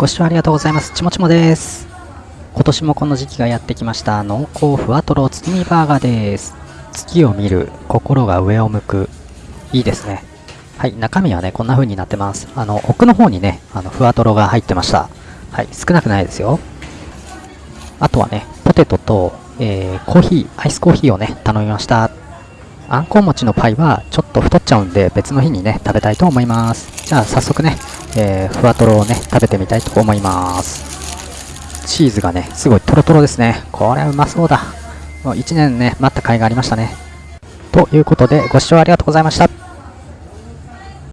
ご視聴ありがとうございます。ちもちもです。今年もこの時期がやってきました。濃厚ふわとろ月見バーガーです。月を見る、心が上を向く。いいですね。はい、中身はね、こんな風になってます。あの、奥の方にね、あの、ふわとろが入ってました。はい、少なくないですよ。あとはね、ポテトと、えー、コーヒー、アイスコーヒーをね、頼みました。あんこう餅のパイはちょっと太っちゃうんで別の日にね、食べたいと思います。じゃあ早速ね、えー、ふわとろをね、食べてみたいと思います。チーズがね、すごいトロトロですね。これはうまそうだ。もう1年ね、待った甲斐がありましたね。ということで、ご視聴ありがとうございました。